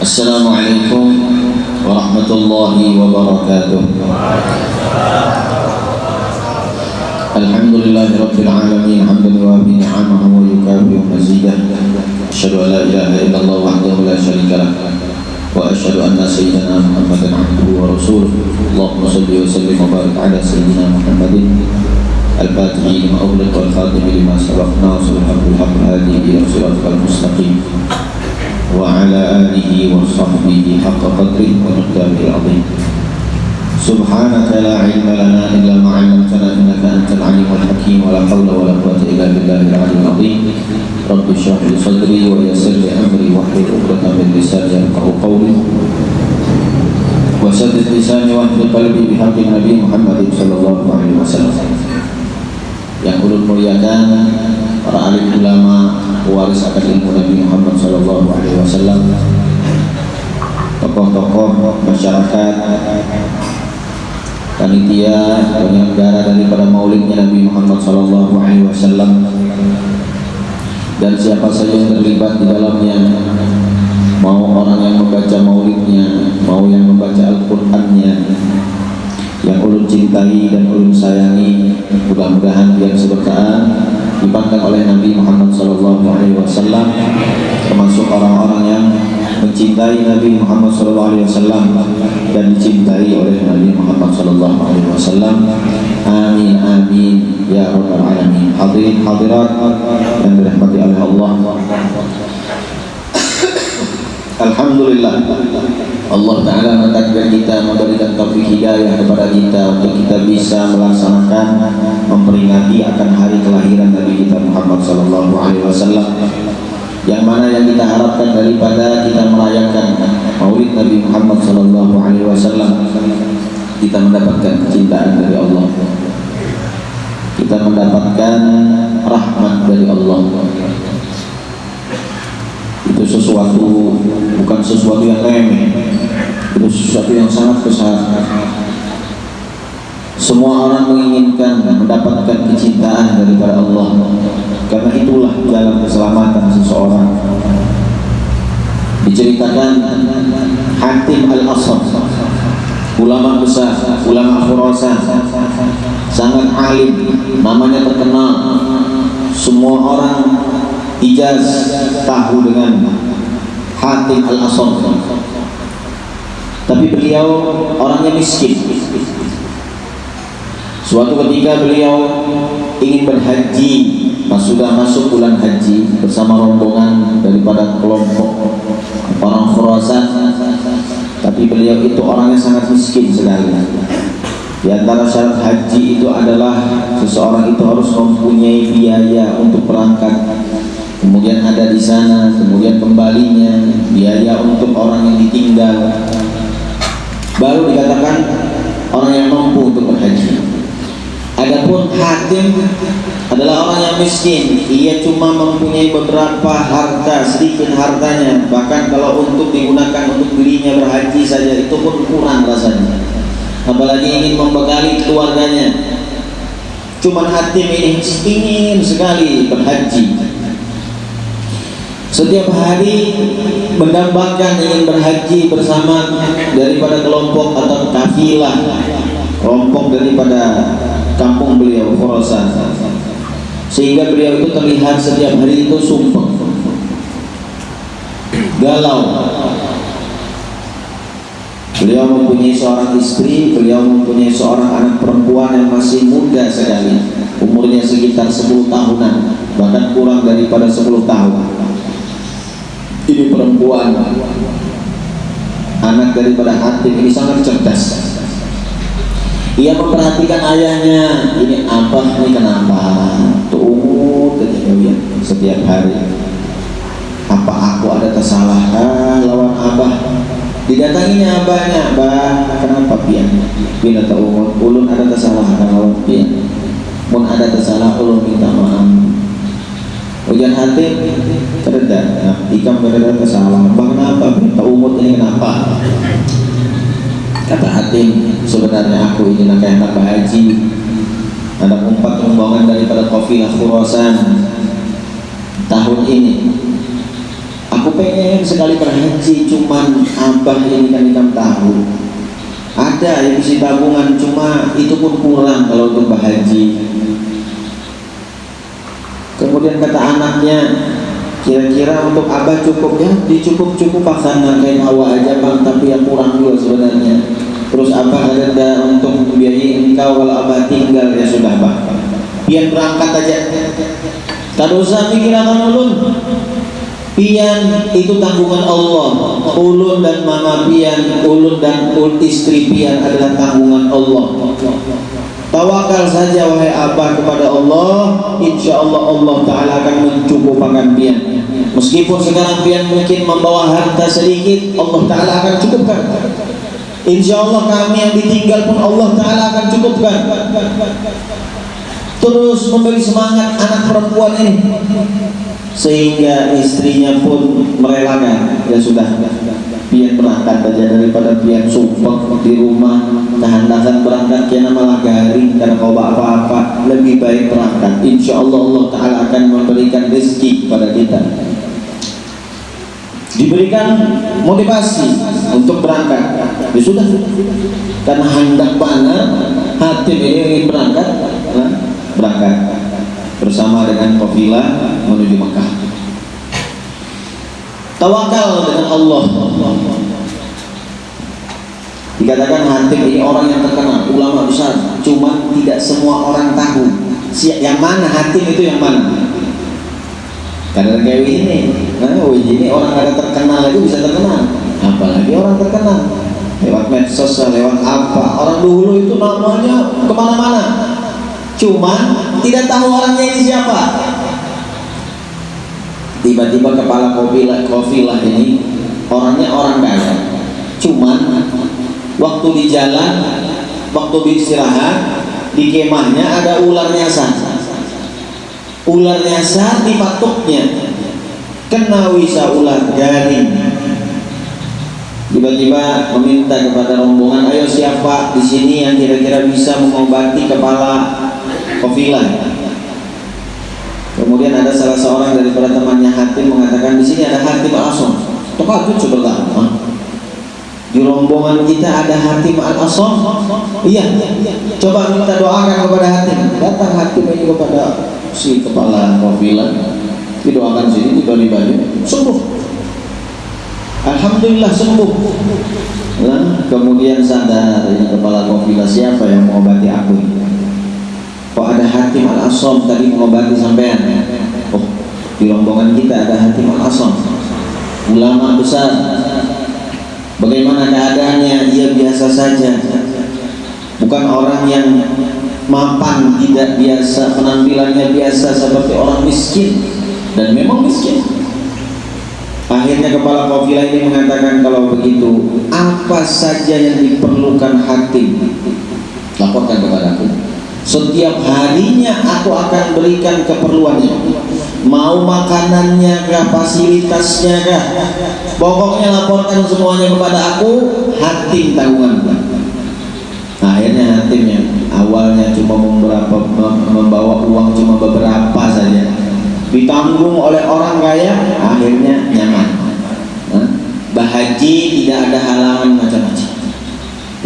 السلام عليكم ورحمة الله وبركاته. الحمد لله رب العالمين حمدا يوافي نعمه ويكافئ مزيده أشهد أن لا إله إلا الله وحده لا شريك له وأشهد أن سيدنا محمدا عبده ورسوله. اللهم صل وسلم وبارك على سيدنا محمد الفاتح لما أغلق والخاتم لما سبق ناصر الحق الحق هذه إلى صراطك المستقيم. وعلى آله وصحبه حق قدره ومقداره العظيم. سبحانك لا علم لنا إلا ما علمتنا إنك أنت العليم الحكيم. ولا حول ولا قوة إلا بالله العلي العظيم. رب اشرح لي صدري ويسر لي أمري واحلل عقدة من لساني يفقهوا قولي. وسدد لساني واهد قلبي بحق النبي محمد صلى الله عليه وسلم. yang ulun muliakan para waris akan ilmu Nabi Muhammad Sallallahu Alaihi Wasallam. Tokoh-tokoh masyarakat panitia penyelenggara daripada maulidnya Nabi Muhammad Sallallahu Alaihi Wasallam dan siapa saja yang terlibat di dalamnya mau orang yang membaca maulidnya mau yang membaca Al-Qur'annya yang ulun cintai dan ulun sayangi mudah-mudahan yang seberkaan dipandang oleh Nabi Muhammad Wasallam termasuk orang-orang yang mencintai Nabi Muhammad Wasallam dan dicintai oleh Nabi Muhammad Wasallam. Amin amin ya rabbal alamin. Hadirin hadirat yang dirahmati oleh Allah. Alhamdulillah Allah Ta'ala mentakdir kita memberikan taufik hidayah kepada kita untuk kita bisa melaksanakan memperingati akan hari kelahiran Nabi kita Muhammad Sallallahu Alaihi Wasallam. Yang mana yang kita harapkan daripada kita merayakan Maulid Nabi Muhammad Sallallahu Alaihi Wasallam kita mendapatkan kecintaan dari Allah. Kita mendapatkan rahmat dari Allah itu sesuatu bukan sesuatu yang remeh. Itu sesuatu yang sangat besar. Semua orang menginginkan mendapatkan kecintaan daripada Allah. Karena itulah jalan keselamatan seseorang. Diceritakan Hatim Al-Asad ulama besar, ulama Khurasan. Sangat alim namanya terkenal. Semua orang Ijaz tahu dengan Hatim al-Asad. Tapi beliau orangnya miskin. Suatu ketika beliau ingin berhaji pas sudah masuk bulan haji bersama rombongan daripada kelompok orang Khurasan. Tapi beliau itu orangnya sangat miskin sekali. Di antara syarat haji itu adalah seseorang itu harus mempunyai biaya untuk berangkat kemudian ada di sana, kemudian kembalinya, biaya untuk orang yang ditinggal. Baru dikatakan orang yang mampu untuk berhaji. Adapun hatim adalah orang yang miskin, ia cuma mempunyai beberapa harta, sedikit hartanya. Bahkan kalau untuk digunakan untuk dirinya berhaji saja itu pun kurang rasanya. Apalagi ingin membekali keluarganya. Cuman hatim ini ingin sekali berhaji setiap hari mendambakan ingin berhaji bersama daripada kelompok atau kafilah kelompok daripada kampung beliau Khurasan. Sehingga beliau itu terlihat setiap hari itu sumpah. Galau. Beliau mempunyai seorang istri beliau mempunyai seorang anak perempuan yang masih muda sekali. Umurnya sekitar 10 tahunan bahkan kurang daripada 10 tahun ini perempuan. Anak daripada Hatim ini sangat cerdas. Ia memperhatikan ayahnya. Ini abah ini kenapa? Tuh ketika setiap hari. Apa aku ada kesalahan lawan abah? Didatanginya abahnya abah kenapa pian? Bila umur ulun ada kesalahan lawan pian. Pun ada kesalahan ulun minta maaf Hujan hati kereda, nah, ikam kereda kesalahan. Bang kenapa? Minta umut ini kenapa? Kata hati sebenarnya aku ini nak anak haji. Ada empat rombongan daripada kafilah Khurasan tahun ini. aku pengen sekali berhaji cuman abah ini kan ikam tahu ada yang isi tabungan cuma itu pun kurang kalau untuk berhaji kemudian kata anaknya kira-kira untuk abah cukup ya? Dicukup-cukup pasangan kain hawa aja bang tapi yang kurang juga sebenarnya. Terus abah ada untuk membiayai engkau kalau abah tinggal ya sudah bang biar berangkat aja. Tak usah pikir akan ulun. Pian itu tanggungan Allah. Ulun dan mama pian ulun dan istri pian adalah tanggungan Allah Tawakal saja wahai abah kepada Allah. Insya Allah Allah Ta'ala akan mencukupkan pian. Meskipun sekarang pian mungkin membawa harta sedikit Allah Ta'ala akan cukupkan. Insya Allah kami yang ditinggal pun Allah Ta'ala akan cukupkan. Terus memberi semangat anak perempuan ini. Sehingga istrinya pun merelakan. Ya sudah Pian berangkat saja daripada pian sumpah di rumah. Kehandakan berangkat kian malah garing Karena kau apa-apa. Lebih baik berangkat. Insya Allah Allah Ta'ala akan memberikan rezeki kepada kita. Diberikan motivasi untuk berangkat. Ya sudah. Karena hendak banget hati ini berangkat nah, berangkat bersama dengan kafilah menuju Mekah tawakal dengan Allah. Dikatakan hatim ini orang yang terkenal ulama besar. Cuma tidak semua orang tahu yang mana hatim itu yang mana. Karena kayak ini, nah Wih ini orang ada terkenal itu bisa terkenal, apalagi orang terkenal. Lewat medsos, lewat apa. Orang dulu itu namanya ke mana-mana, cuman tidak tahu orangnya ini siapa. Tiba-tiba kepala kofilah, kofilah ini orangnya orang kaya, cuman waktu di jalan, waktu beristirahat di kemahnya ada ular nyasar. Ular nyasar di patuknya kena wisa ular garing tiba-tiba meminta kepada rombongan ayo siapa di sini yang kira-kira bisa mengobati kepala kofilah kemudian ada salah seorang dari para temannya Hatim mengatakan di sini ada Hatim al-Asom. Terkejut sebentar di rombongan kita ada Hatim al-Asom? Iya. Coba minta doakan kepada Hatim. Datang Hatim ini kepada si kepala kafilah. Didoakan sini di bali sembuh. Alhamdulillah sembuh. Nah, kemudian sadar ini kepala kafilah siapa yang mengobati aku kok ada hatim al-asom tadi mengobati sampean oh di rombongan kita ada hatim al-asom. Ulama besar. Bagaimana keadaannya? Ia biasa saja. Bukan orang yang mapan tidak biasa. Penampilannya biasa seperti orang miskin. Dan memang miskin. Akhirnya kepala kafilah ini mengatakan kalau begitu apa saja yang diperlukan hati laporkan kepadaku setiap harinya aku akan berikan keperluannya. Mau makanannya kah fasilitasnya kah? Pokoknya laporkan semuanya kepada aku hati tanggungan nah, akhirnya hatimnya awalnya cuma beberapa membawa uang cuma beberapa saja. Ditanggung oleh orang kaya akhirnya nyaman. Bahaji tidak ada halangan macam-macam.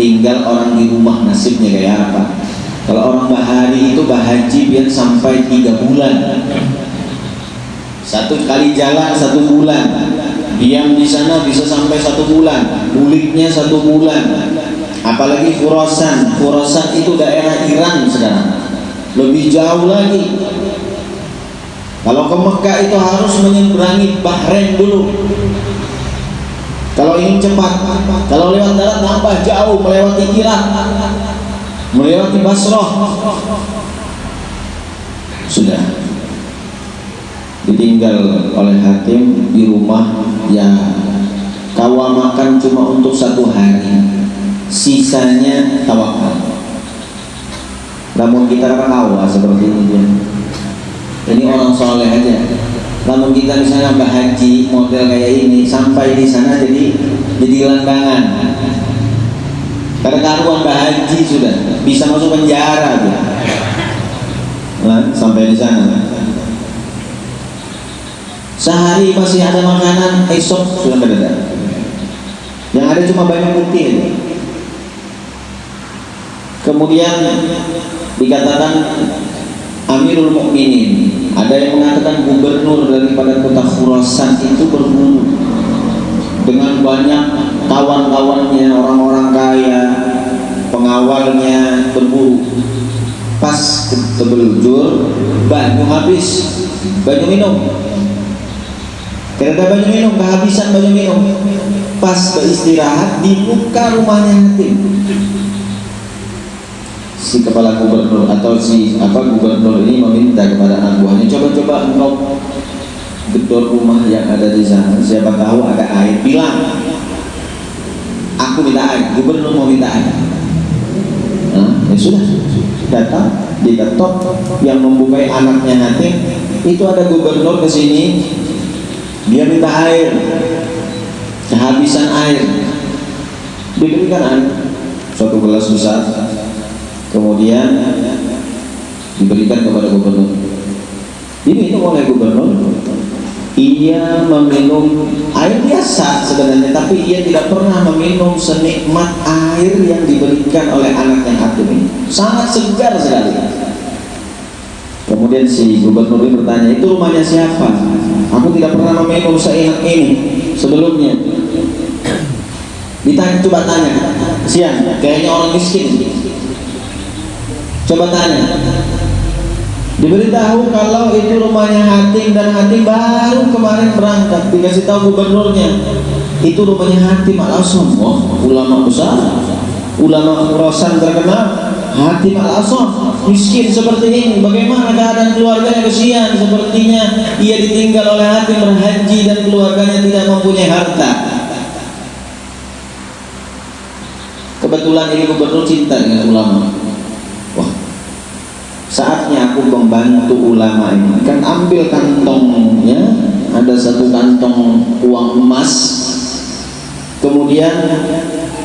Tinggal orang di rumah nasibnya kayak apa kalau orang bahari itu bahaji biar sampai tiga bulan. Satu kali jalan satu bulan. Diam di sana bisa sampai satu bulan. Buliknya satu bulan. Apalagi Khurasan. Khurasan itu daerah Iran sekarang. Lebih jauh lagi. Kalau ke Mekah itu harus menyeberangi Bahrain dulu. Kalau ingin cepat. Kalau lewat darat nambah jauh melewati Irak melewati Basrah. Sudah. Ditinggal oleh hakim di rumah ya kawa makan cuma untuk satu hari. Sisanya tawakal. Namun kita kan awal seperti ini ini orang soleh aja. Namun kita misalnya mbak haji model kayak ini sampai di sana jadi jadi langgangan karena karuan mbak haji sudah bisa masuk penjara sampai di sana. Sehari masih ada makanan esok sudah tidak ada. Yang ada cuma banyak putih kemudian dikatakan Amirul Mukminin ada yang mengatakan gubernur daripada kota Khurasan itu berburu dengan banyak kawan-kawannya orang-orang kaya pengawalnya berburu pas tebelujur banyu habis banyu minum. Kereta banyu minum kehabisan banyu minum. Pas beristirahat di muka rumahnya hatim. Si kepala gubernur atau si apa gubernur ini meminta kepada anak buahnya coba-coba engkau gedor rumah yang ada di sana. Siapa tahu ada air bilang aku minta air. Gubernur mau minta air. Nah, ya sudah. Datang diketok yang membukai anaknya hati itu ada gubernur ke sini. Dia minta air. Kehabisan air. Diberikan air. Suatu gelas besar. Kemudian diberikan kepada gubernur. Ini itu oleh gubernur ia meminum air biasa sebenarnya tapi ia tidak pernah meminum senikmat air yang diberikan oleh anak yang hakim ini. Sangat segar sekali. Kemudian si gubernur ini bertanya itu rumahnya siapa? Aku tidak pernah meminum seenak ini sebelumnya. Ditanya coba tanya siang kayaknya orang miskin. Coba tanya. Diberitahu kalau itu rumahnya Hatim dan Hatim baru kemarin berangkat dikasih tahu gubernurnya itu rumahnya Hatim al Asam. Wah, ulama besar, ulama Khurasan terkenal. Hatim al Asam miskin seperti ini. Bagaimana keadaan keluarganya kesian? Sepertinya ia ditinggal oleh Hatim berhaji dan keluarganya tidak mempunyai harta. Kebetulan ini gubernur cinta dengan ulama saatnya aku membantu ulama ini. Kan ambil kantongnya ada satu kantong uang emas. Kemudian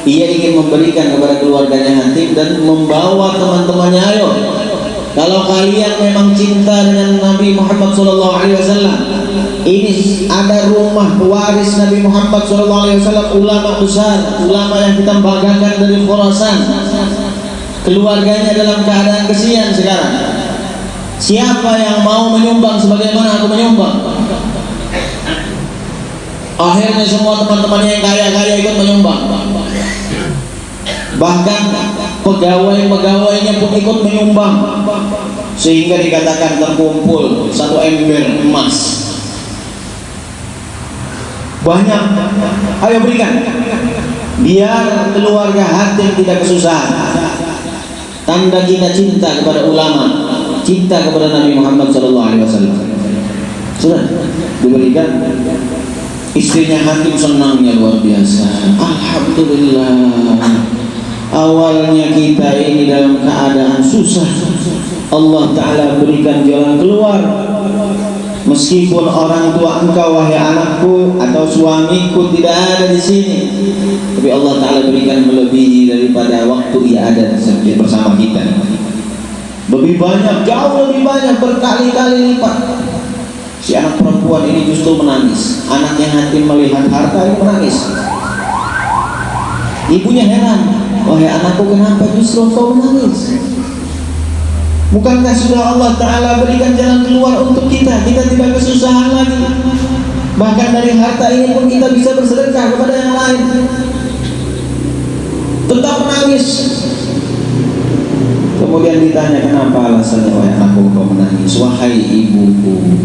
ia ingin memberikan kepada keluarganya Hatib dan membawa teman-temannya ayo kalau kalian memang cinta dengan Nabi Muhammad SAW ini ada rumah pewaris Nabi Muhammad SAW ulama besar ulama yang kita banggakan dari Khurasan keluarganya dalam keadaan kesian sekarang. Siapa yang mau menyumbang sebagaimana aku menyumbang? Akhirnya semua teman-temannya yang kaya-kaya ikut menyumbang. Bahkan pegawai-pegawainya pun ikut menyumbang. Sehingga dikatakan terkumpul satu ember emas. Banyak. Ayo berikan. Biar keluarga hati tidak kesusahan tanda kita cinta kepada ulama cinta kepada Nabi Muhammad SAW sudah? Diberikan? Istrinya hakim senangnya luar biasa. Alhamdulillah. Awalnya kita ini dalam keadaan susah. Allah Ta'ala berikan jalan keluar Meskipun orang tua engkau wahai anakku atau suamiku tidak ada di sini, tapi Allah Taala berikan melebihi daripada waktu ia ada bersama kita. Lebih banyak, jauh lebih banyak berkali-kali lipat. Si anak perempuan ini justru menangis. Anaknya hati melihat harta ini menangis. Ibunya heran, wahai anakku kenapa justru kau menangis? Bukankah sudah Allah Ta'ala berikan jalan keluar untuk kita? Kita tidak kesusahan lagi. Bahkan dari harta ini pun kita bisa bersedekah kepada yang lain. Tetap menangis. Kemudian ditanya kenapa alasannya Wahai anakku kau menangis? Wahai ibuku.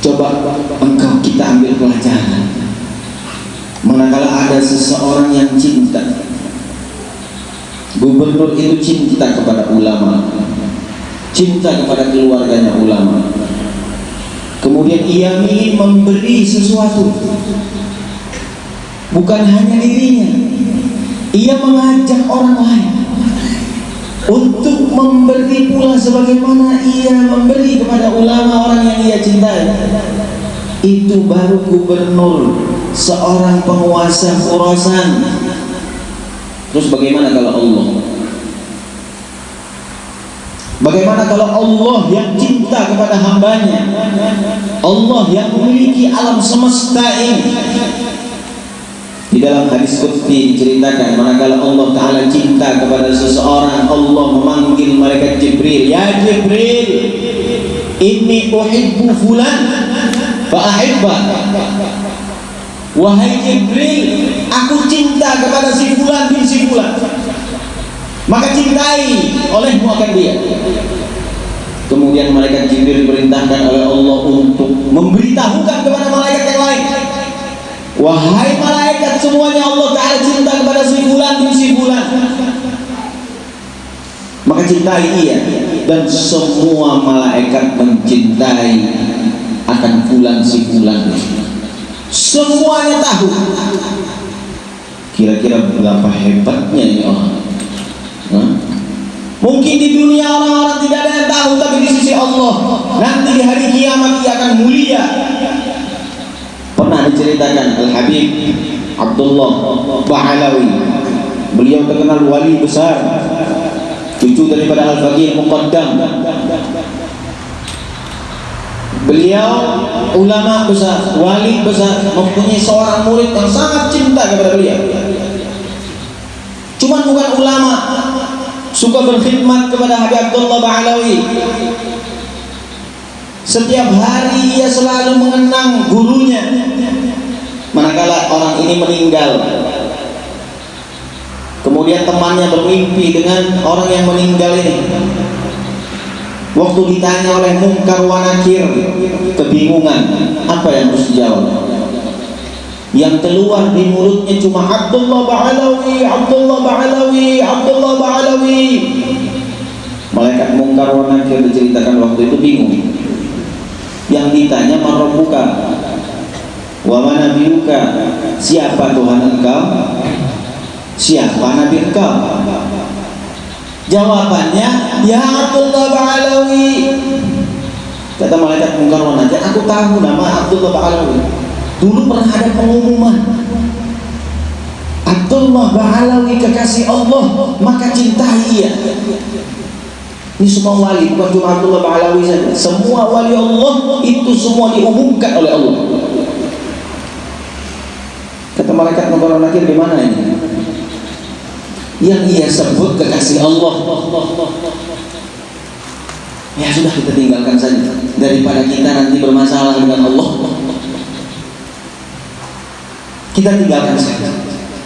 Coba engkau kita ambil pelajaran. Manakala ada seseorang yang cinta Gubernur itu cinta kepada ulama. Cinta kepada keluarganya ulama. Kemudian ia ingin memberi sesuatu. Bukan hanya dirinya. Ia mengajak orang lain Untuk memberi pula sebagaimana ia memberi kepada ulama orang yang ia cintai. Itu baru gubernur Seorang penguasa Khurasan Terus bagaimana kalau Allah? Bagaimana kalau Allah yang cinta kepada hambanya? Allah yang memiliki alam semesta ini? Di dalam hadis Qudsi diceritakan Manakala Allah Ta'ala cinta kepada seseorang Allah memanggil malaikat Jibril Ya Jibril Inni uhibbu fulan Fa'ahibbah Wahai Jibril Aku cinta kepada si fulan bin si fulan. Maka cintai olehmu akan dia. Kemudian malaikat Jibril diperintahkan oleh Allah untuk memberitahukan kepada malaikat yang lain. Wahai malaikat semuanya Allah Ta'ala cinta kepada si fulan bin si fulan. Maka cintai ia Dan semua malaikat mencintai akan fulan si fulan Semuanya tahu. Kira-kira berapa hebatnya ini orang. Hah? Mungkin di dunia orang-orang tidak ada yang tahu Tapi di sisi Allah Nanti di hari kiamat ia akan mulia. Pernah diceritakan Al-Habib Abdullah Bahalawi. Beliau terkenal wali besar Cucu daripada Al-Faqih Muqaddam Beliau ulama besar, wali besar, mempunyai seorang murid yang sangat cinta kepada beliau. Cuma bukan ulama, suka berkhidmat kepada Habib Abdullah Ba'alawi. Setiap hari ia selalu mengenang gurunya. Manakala orang ini meninggal, kemudian temannya bermimpi dengan orang yang meninggal ini. Waktu ditanya oleh mungkar wanakir Kebingungan Apa yang harus dijawab? Yang keluar di mulutnya cuma Abdullah Ba'alawi Abdullah Ba'alawi Abdullah Ba'alawi. Malaikat mungkar wanakir diceritakan waktu itu bingung. Yang ditanya Marabuka Wa mana Siapa Tuhan engkau? Siapa Nabi engkau Jawabannya, Ya Abdullah Ba'alawi. Kata malaikat mungkar wanakir, aku tahu nama Abdullah Ba'alawi. Dulu pernah ada pengumuman. Abdullah Ba'alawi kekasih Allah, maka cintai ia. Ini semua wali, bukan cuma Abdullah Ba'alawi saja. Semua wali Allah itu semua diumumkan oleh Allah. Kata malaikat mungkar wanakir, di mana ini? Yang ia sebut kekasih Allah. Ya sudah kita tinggalkan saja. Daripada kita nanti bermasalah dengan Allah. Kita tinggalkan saja.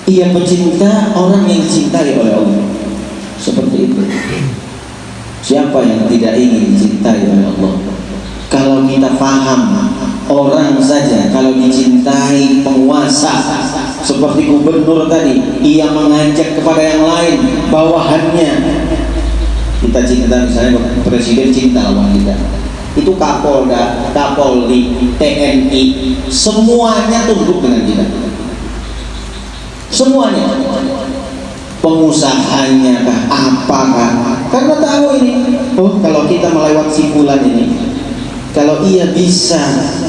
Ia pecinta orang yang dicintai oleh Allah. Seperti itu. Siapa yang tidak ingin dicintai oleh Allah? Kalau kita paham orang saja kalau dicintai penguasa seperti gubernur tadi ia mengajak kepada yang lain bawahannya. Kita cinta misalnya presiden cinta lawan kita. Itu kapolda kapolri TNI semuanya tunduk dengan kita. Semuanya. Pengusahanya kah apakah? Karena tahu ini oh kalau kita melewati bulan ini kalau ia bisa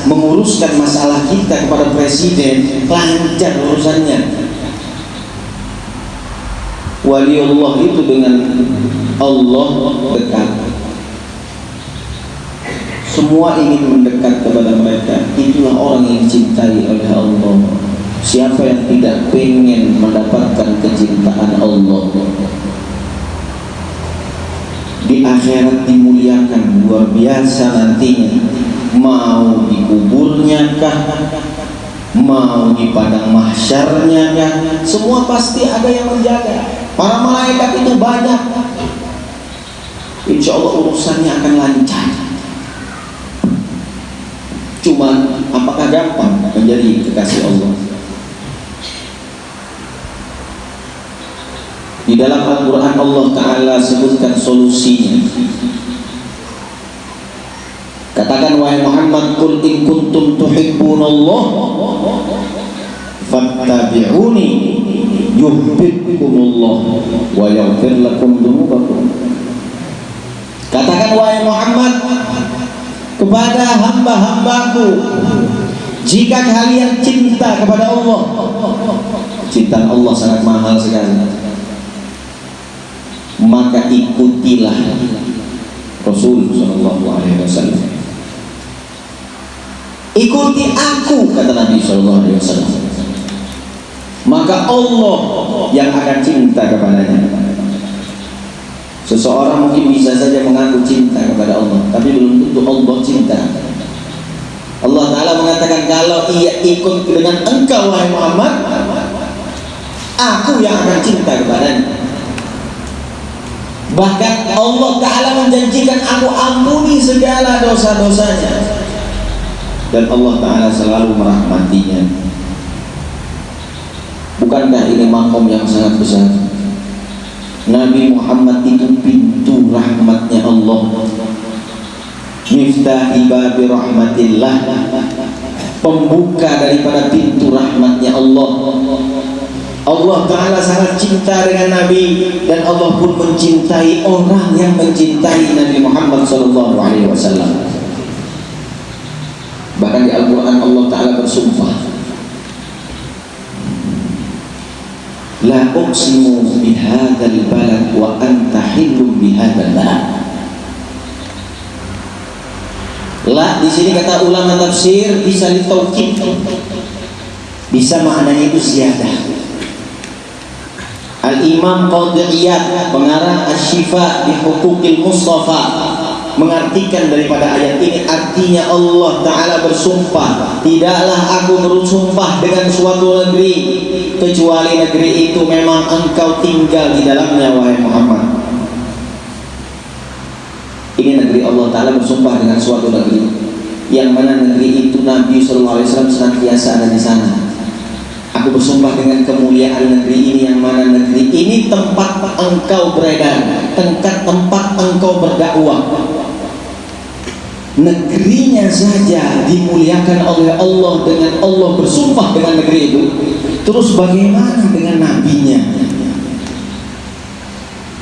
menguruskan masalah kita kepada presiden lancar urusannya. Wali Allah itu dengan Allah dekat. Semua ingin mendekat kepada mereka. Itulah orang yang dicintai oleh Allah. Siapa yang tidak pengen mendapatkan kecintaan Allah di akhirat dimuliakan luar biasa nantinya. Mau di kuburnya kah? Mau di padang mahsyarnya kah? Semua pasti ada yang menjaga. Para malaikat itu banyak. Insya Allah urusannya akan lancar. Cuma apakah gampang menjadi kekasih Allah Dalam Al-Quran Allah Ta'ala sebutkan solusinya. Katakan wahai Muhammad Kul in kuntum tuhibbun Allah Fattabi'uni Yuhbibkumullah Wa yaghfir lakum dunubakum Katakan wahai Muhammad Kepada hamba-hambaku Jika kalian cinta kepada Allah Cinta Allah sangat mahal sekali maka ikutilah Rasul Shallallahu Alaihi Wasallam. Ikuti aku kata Nabi Shallallahu Alaihi Wasallam. Maka Allah yang akan cinta kepadanya. Seseorang mungkin bisa saja mengaku cinta kepada Allah, tapi belum tentu Allah cinta. Allah Ta'ala mengatakan kalau ia ikut dengan engkau wahai Muhammad Aku yang akan cinta kepadanya Bahkan Allah Ta'ala menjanjikan aku ampuni segala dosa-dosanya. Dan Allah Ta'ala selalu merahmatinya. Bukankah ini makom yang sangat besar? Nabi Muhammad itu pintu rahmatnya Allah. Miftahi babi rahmatillah. Pembuka daripada pintu rahmatnya Allah Allah Ta'ala sangat cinta dengan Nabi dan Allah pun mencintai orang yang mencintai Nabi Muhammad Wasallam bahkan di Al-Quran Allah Ta'ala bersumpah La uqsimu bihadal balad wa anta hilum bihadal balad La di sini kata ulama tafsir bisa ditaukid. Bisa maknanya itu ziyadah. Al-Imam Qadiyat pengarang Asy-Syifa bi Huquqil Mustafa mengartikan daripada ayat ini artinya Allah taala bersumpah. Tidaklah aku bersumpah dengan suatu negeri kecuali negeri itu memang engkau tinggal di dalamnya wahai Muhammad. Ini negeri Allah Ta'ala bersumpah dengan suatu negeri Yang mana negeri itu Nabi SAW senantiasa ada di sana Aku bersumpah dengan kemuliaan negeri ini Yang mana negeri ini tempat engkau beredar Tempat tempat engkau berdakwah Negerinya saja dimuliakan oleh Allah Dengan Allah bersumpah dengan negeri itu Terus bagaimana dengan nabinya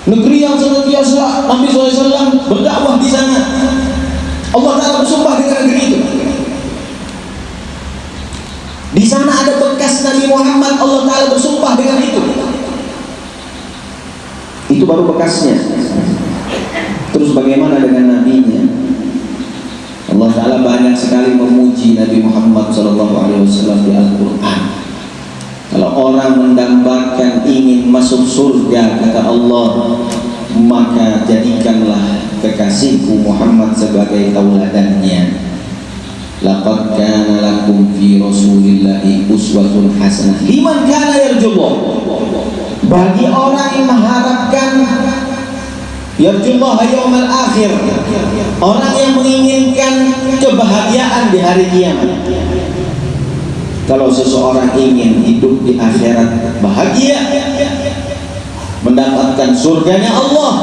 Negeri yang senantiasa Nabi SAW berdakwah di sana. Allah Taala bersumpah dengan negeri itu. Di sana ada bekas Nabi Muhammad. Allah Taala bersumpah dengan itu. Itu baru bekasnya. Terus bagaimana dengan nabinya? Allah Taala banyak sekali memuji Nabi Muhammad SAW di Al-Quran. Kalau orang mendambakan ingin masuk surga kata Allah maka jadikanlah kekasihku Muhammad sebagai tauladannya. Laqad kana lakum fi Rasulillahi uswatun hasanah liman kana yarjullah. Bagi orang yang mengharapkan yarjullah yaumil akhir. Orang yang menginginkan kebahagiaan di hari kiamat. Kalau seseorang ingin hidup di akhirat bahagia mendapatkan surganya Allah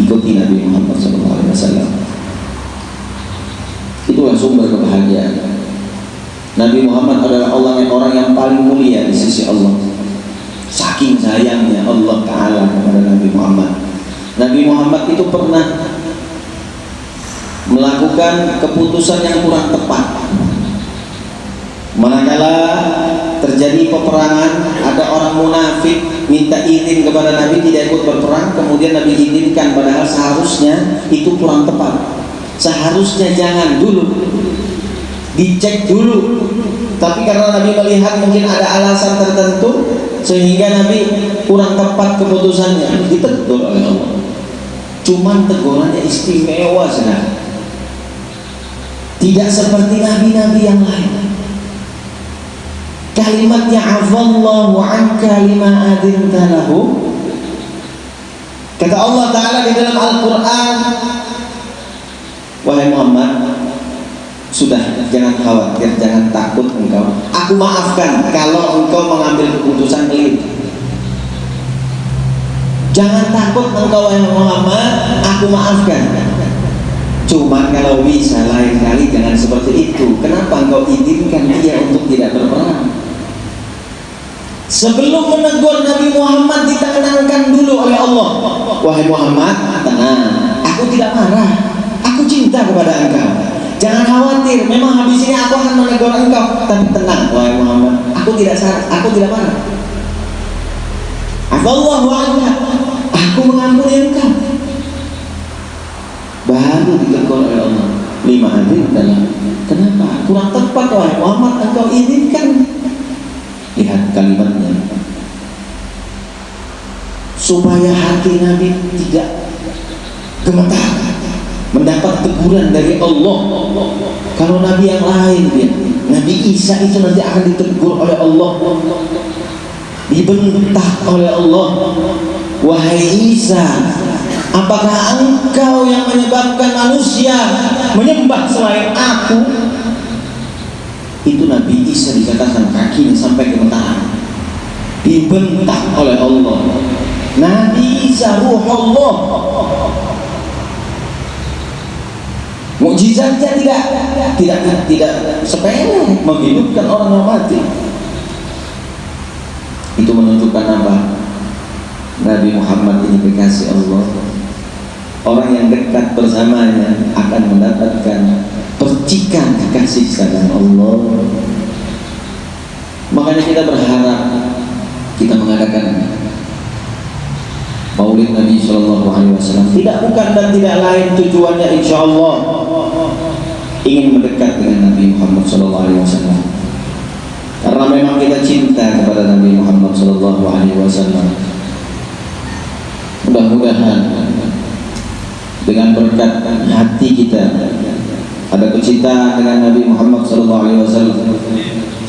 ikuti Nabi Muhammad SAW sumber kebahagiaan. Nabi Muhammad adalah orang yang orang yang paling mulia di sisi Allah. Saking sayangnya Allah Ta'ala kepada Nabi Muhammad. Nabi Muhammad itu pernah melakukan keputusan yang kurang tepat. Manakala terjadi peperangan ada orang munafik minta izin kepada Nabi tidak ikut berperang kemudian Nabi izinkan padahal seharusnya itu kurang tepat seharusnya jangan dulu. Dicek dulu. Tapi karena Nabi melihat mungkin ada alasan tertentu sehingga Nabi kurang tepat keputusannya. Ditegur oleh Allah. Cuman tegurannya istimewa sekali tidak seperti nabi-nabi yang lain. Kalimatnya afallahu anka lima adinta lahu. Kata Allah Ta'ala di dalam Al-Quran wahai Muhammad sudah jangan khawatir jangan takut engkau aku maafkan kalau engkau mengambil keputusan keliru jangan takut engkau wahai Muhammad aku maafkan Cuma kalau bisa lain kali jangan seperti itu. Kenapa engkau izinkan dia untuk tidak berperang? Sebelum menegur Nabi Muhammad ditenangkan dulu oleh Allah. Wahai Muhammad, tenang. Aku tidak marah. Aku cinta kepada engkau. Jangan khawatir. Memang habis ini aku akan menegur engkau. Tapi tenang, wahai Muhammad. Aku tidak salah. Aku tidak marah. Allah anka. Aku mengampuni engkau. baru ditegur oleh Allah lima hari adalah kenapa kurang tepat wahai Muhammad engkau izinkan lihat kalimatnya supaya hati Nabi tidak gemetar mendapat teguran dari Allah. Kalau Nabi yang lain dia Nabi Isa itu nanti akan ditegur oleh Allah. Dibentak oleh Allah. Wahai Isa apakah engkau yang menyebabkan manusia menyembah selain aku? Itu Nabi Isa dikatakan kakinya sampai gemetar dibentak oleh Allah. Nabi Isa ruh Allah Mukjizatnya tidak tidak tidak sepele menghidupkan orang yang mati. Itu menunjukkan apa? Nabi Muhammad ini kekasih Allah. Orang yang dekat bersamanya akan mendapatkan percikan kekasih sayang Allah. Makanya kita berharap kita mengadakan Maulid Nabi Shallallahu Alaihi Wasallam tidak bukan dan tidak lain tujuannya insya Allah ingin mendekat dengan Nabi Muhammad Wasallam. Karena memang kita cinta kepada Nabi Muhammad Wasallam. Mudah-mudahan dengan berkat hati kita ada kecintaan dengan Nabi Muhammad Wasallam.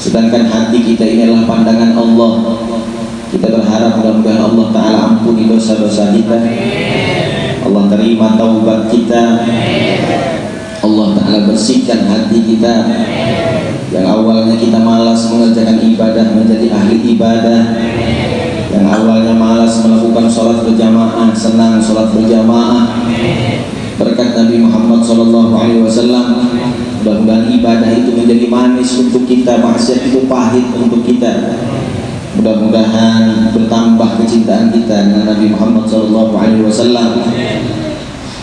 Sedangkan hati kita ini adalah pandangan Allah. Kita berharap mudah-mudahan Allah Ta'ala ampuni dosa-dosa kita. Allah terima taubat kita Allah Ta'ala bersihkan hati kita. Yang awalnya kita malas mengerjakan ibadah menjadi ahli ibadah. Yang awalnya malas melakukan sholat berjamaah Senang sholat berjamaah. Berkat Nabi Muhammad Wasallam Mudah-mudahan ibadah itu menjadi manis untuk kita Maksiat itu pahit untuk kita. Mudah-mudahan bertambah kecintaan kita dengan Nabi Muhammad Wasallam.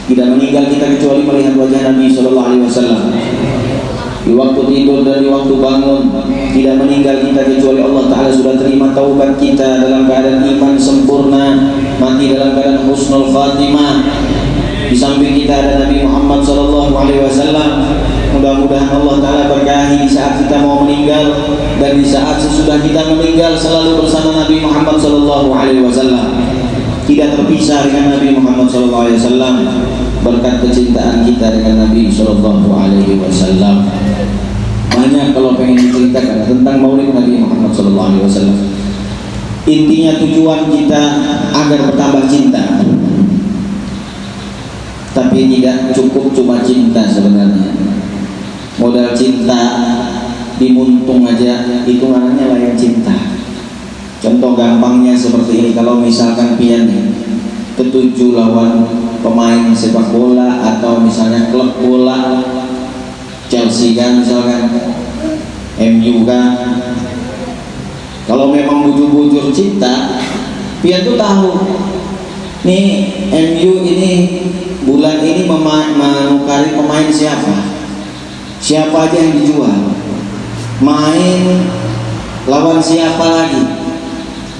Tidak meninggal kita kecuali melihat wajah Nabi Sallallahu Alaihi Wasallam. Di waktu tidur dan di waktu bangun Tidak meninggal kita kecuali Allah Ta'ala sudah terima taubat kita Dalam keadaan iman sempurna Mati dalam keadaan husnul khatimah Di samping kita ada Nabi Muhammad Sallallahu Alaihi Wasallam Mudah-mudahan Allah Ta'ala berkahi di saat kita mau meninggal dan di saat sesudah kita meninggal selalu bersama Nabi Muhammad Sallallahu Alaihi Wasallam. Tidak terpisah dengan Nabi Muhammad Wasallam berkat kecintaan kita dengan Nabi Wasallam. Banyak kalau pengen diceritakan tentang Maulid Nabi Muhammad Wasallam. Intinya tujuan kita agar bertambah cinta. Tapi tidak cukup cuma cinta sebenarnya modal cinta dimuntung aja itu namanya layak cinta contoh gampangnya seperti ini kalau misalkan pian ketujuh lawan pemain sepak bola atau misalnya klub bola Chelsea kan misalkan MU kan. Kalau memang bujur-bujur cinta pian tuh tahu nih MU ini bulan ini menukari pemain siapa? Siapa aja yang dijual? Main lawan siapa lagi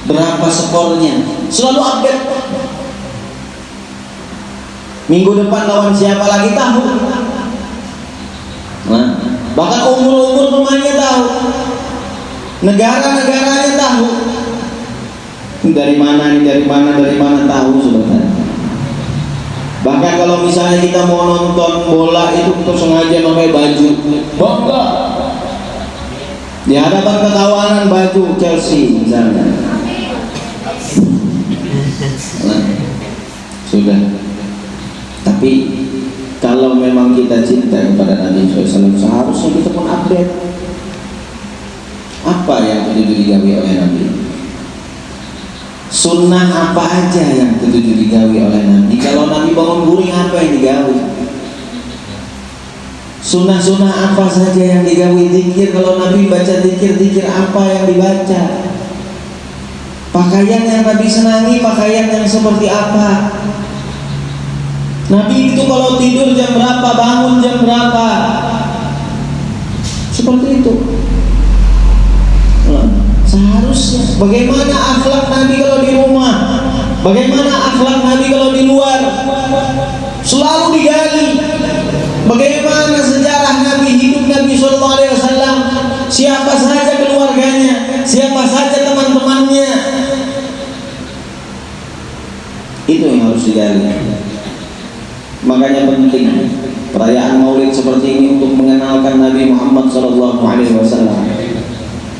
berapa skornya? Selalu update. Minggu depan lawan siapa lagi tahu? Nah, bahkan umur-umur pemainnya tahu. Negara-negaranya tahu. Dari mana nih dari mana dari mana tahu sebenarnya. Bahkan kalau misalnya kita mau nonton bola itu kita sengaja pakai baju. Bangga. Di hadapan ketawanan baju Chelsea misalnya. Nah, sudah. Tapi kalau memang kita cinta kepada Nabi SAW seharusnya kita pun update. Apa yang terjadi digawe oleh Nabi? Sunnah apa aja yang tentu digawi oleh Nabi? Kalau Nabi bangun guring apa yang digawi sunnah-sunnah apa saja yang digawi zikir kalau Nabi baca zikir-zikir apa yang dibaca? Pakaian yang Nabi senangi pakaian yang seperti apa Nabi itu kalau tidur jam berapa bangun jam berapa? Seperti itu. Seharusnya. Bagaimana akhlak Nabi kalau di rumah? Bagaimana akhlak Nabi kalau di luar? selalu digali. Bagaimana sejarah Nabi hidup Nabi Shallallahu Alaihi Wasallam? Siapa saja keluarganya? Siapa saja teman-temannya? Itu yang harus digali makanya penting perayaan maulid seperti ini untuk mengenalkan Nabi Muhammad Wasallam.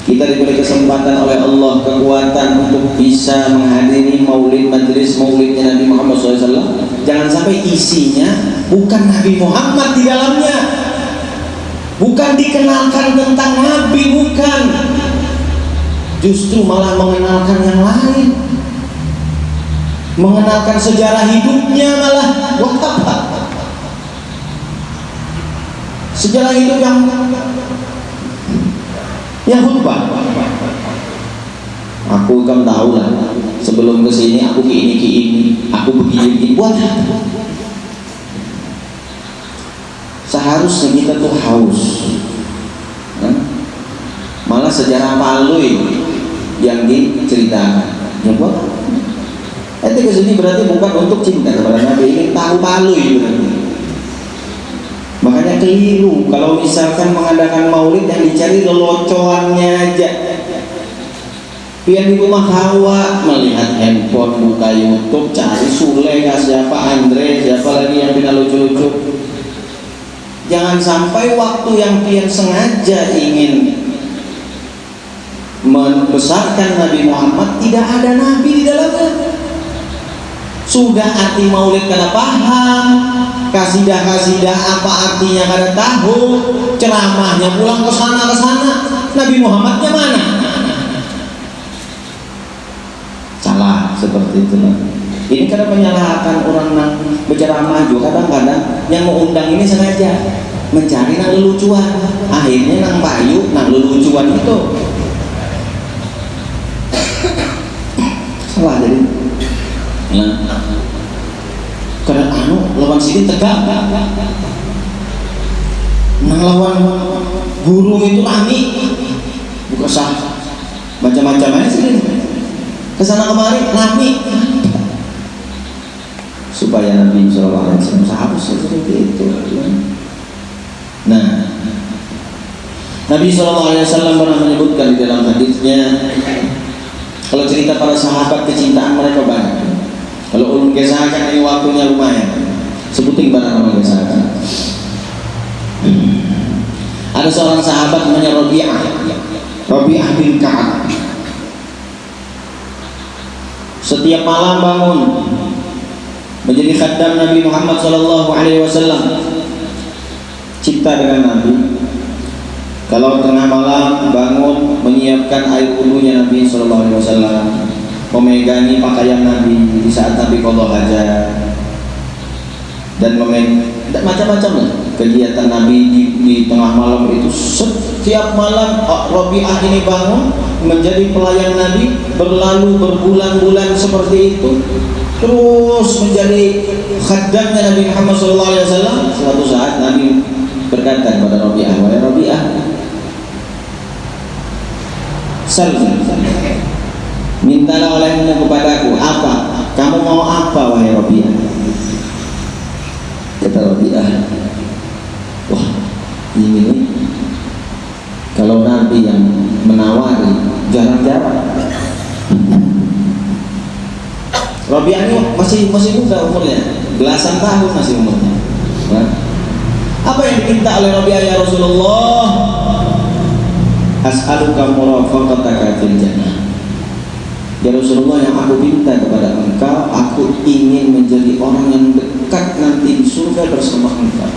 Kita diberi kesempatan oleh Allah kekuatan untuk bisa menghadiri maulid majlis maulidnya Nabi Muhammad SAW jangan sampai isinya bukan Nabi Muhammad di dalamnya. Bukan dikenalkan tentang Nabi bukan. Justru malah mengenalkan yang lain mengenalkan sejarah hidupnya malah buat apa. Sejarah hidup yang yang khutbah aku kan tahu lah sebelum ke sini aku ini ini aku begini begini buat apa. Seharusnya kita tuh haus. Kan? malah sejarah palui yang diceritakan. Ya buat Nanti ke sini berarti bukan untuk cinta kepada Nabi ini tahu palui berarti Makanya keliru kalau misalkan mengadakan maulid yang dicari lelocoannya aja. Pian di rumah hawa melihat handphone, buka YouTube, cari Sule, siapa Andre, siapa lagi yang pindah lucu-lucu. Jangan sampai waktu yang pian sengaja ingin membesarkan Nabi Muhammad tidak ada Nabi di dalamnya. Sudah arti maulid karena paham, kasidah-kasidah apa artinya kada tahu ceramahnya pulang ke sana ke sana. Nabi Muhammadnya mana? Salah seperti itu ini karena menyalahkan orang yang berceramah juga kadang-kadang yang mau undang ini sengaja mencari nang lelucuan. Akhirnya nang payu nang lelucuan itu. Salah jadi karena anu lawan sini tegak. Nah lawan guru itu rami buka sah. Macam-macam aja sih. Ke sana kemari rami supaya Nabi Shallallahu Alaihi Wasallam seharusnya seperti itu. Nah Nabi Shallallahu Alaihi Wasallam pernah menyebutkan di dalam hadisnya kalau cerita para sahabat kecintaan mereka banyak kalau ulun kesakan ini waktunya lumayan. Sebutin barang nama kesakan. Ada seorang sahabat namanya Rabi'ah. Rabi'ah bin Ka'ab. Setiap malam bangun menjadi khaddam Nabi Muhammad sallallahu alaihi wasallam. Cipta dengan Nabi. Kalau tengah malam bangun menyiapkan air wudhunya Nabi sallallahu alaihi wasallam memegangi pakaian Nabi di saat Nabi kodok hajat dan memeg macam-macam lah kegiatan Nabi di, di tengah malam itu. Setiap malam Robiah ini bangun menjadi pelayan Nabi berlalu berbulan-bulan seperti itu terus menjadi khadamnya Nabi Muhammad SAW suatu saat Nabi berkata kepada Robiah wahai Robiah Salam mintalah olehmu kepadaku. Apa? Kamu mau apa wahai Robiah? Kata Robiah wah ini nih. Kalau Nabi yang menawari jarang-jarang Robiah ini masih masih muda umurnya. Belasan tahun masih umurnya. Apa yang diminta oleh Robiah ya Rasulullah? As'aluka murafaqataka fil jannah Ya Rasulullah yang aku minta kepada engkau Aku ingin menjadi orang yang dekat nanti di surga bersama engkau.